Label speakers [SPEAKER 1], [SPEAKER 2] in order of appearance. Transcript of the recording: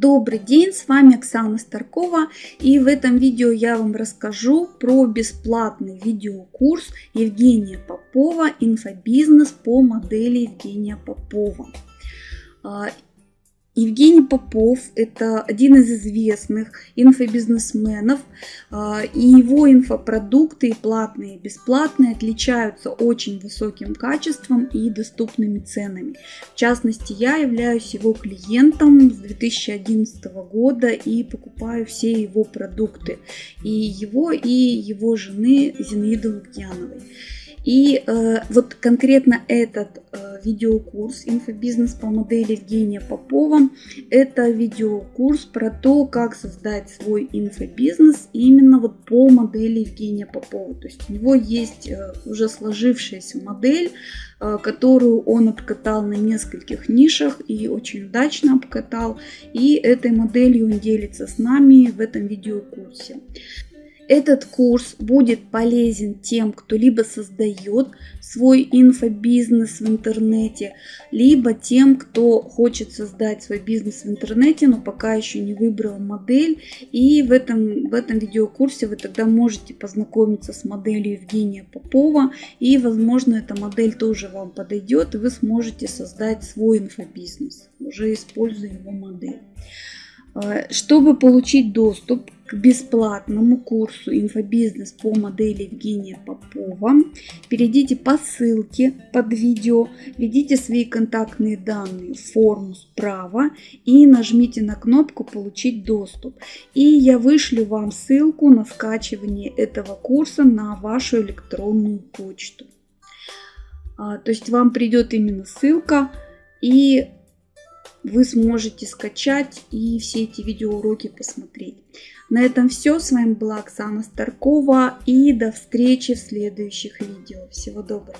[SPEAKER 1] Добрый день, с вами Оксана Старкова и в этом видео я вам расскажу про бесплатный видеокурс Евгения Попова «Инфобизнес по модели Евгения Попова». Евгений Попов – это один из известных инфобизнесменов, а, и его инфопродукты, и платные, и бесплатные, отличаются очень высоким качеством и доступными ценами. В частности, я являюсь его клиентом с 2011 года и покупаю все его продукты, и его, и его жены Зинаиды Лукьяновой. И э, вот конкретно этот э, видеокурс «Инфобизнес по модели Евгения Попова» – это видеокурс про то, как создать свой инфобизнес именно вот по модели Евгения Попова. То есть у него есть э, уже сложившаяся модель, э, которую он обкатал на нескольких нишах и очень удачно обкатал. И этой моделью он делится с нами в этом видеокурсе. Этот курс будет полезен тем, кто либо создает свой инфобизнес в интернете, либо тем, кто хочет создать свой бизнес в интернете, но пока еще не выбрал модель. И в этом, в этом видеокурсе вы тогда можете познакомиться с моделью Евгения Попова. И, возможно, эта модель тоже вам подойдет, и вы сможете создать свой инфобизнес, уже используя его модель. Э, чтобы получить доступ к бесплатному курсу «Инфобизнес» по модели Евгения Попова, перейдите по ссылке под видео, введите свои контактные данные в форму справа и нажмите на кнопку «Получить доступ». И я вышлю вам ссылку на скачивание этого курса на вашу электронную почту. А, то есть вам придет именно ссылка и вы сможете скачать и все эти видеоуроки посмотреть. На этом все. С вами была Оксана Старкова и до встречи в следующих видео. Всего доброго.